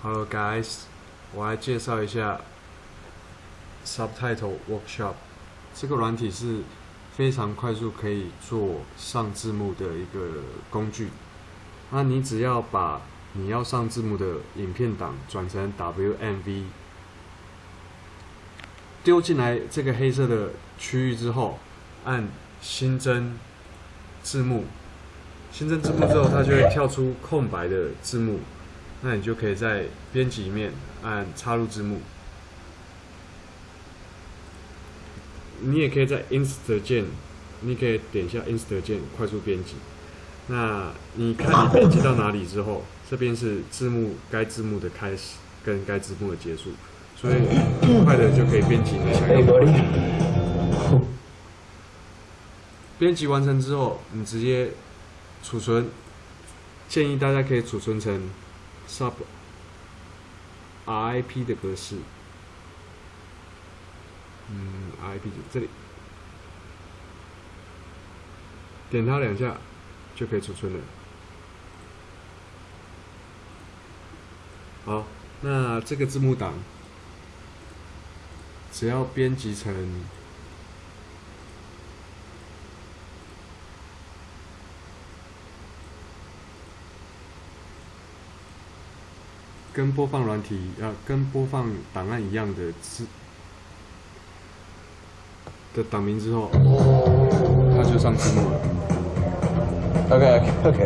Hello guys，我来介绍一下 Subtitle Workshop 这个软体是非常快速可以做上字幕的一个工具。那你只要把你要上字幕的影片档转成 WMV，丢进来这个黑色的区域之后，按新增字幕，新增字幕之后，它就会跳出空白的字幕。那你就可以在编辑里面按插入字幕，你也可以在 Insert 键，你可以点一下 Insert 键快速编辑。那你看你编辑到哪里之后，这边是字幕该字幕的开始跟该字幕的结束，所以很快的就可以编辑你想要的。编辑完成之后，你直接储存，建议大家可以储存成。Sub IP 的格式，嗯，IP 这里，点它两下就可以储存了。好，那这个字幕档只要编辑成。跟播放软体要跟播放档案一样的字的档名之后，它就上字幕了。OK OK OK。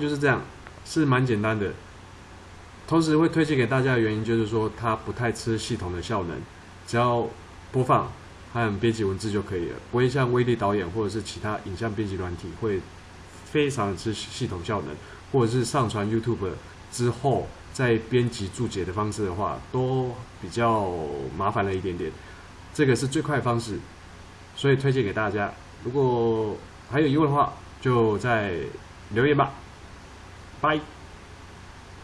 就是这样，是蛮简单的。同时会推荐给大家的原因就是说，它不太吃系统的效能，只要播放。和编辑文字就可以了，不会像威力导演或者是其他影像编辑软体会非常的吃系统效能，或者是上传 YouTube 之后再编辑注解的方式的话，都比较麻烦了一点点。这个是最快的方式，所以推荐给大家。如果还有疑问的话，就在留言吧。拜。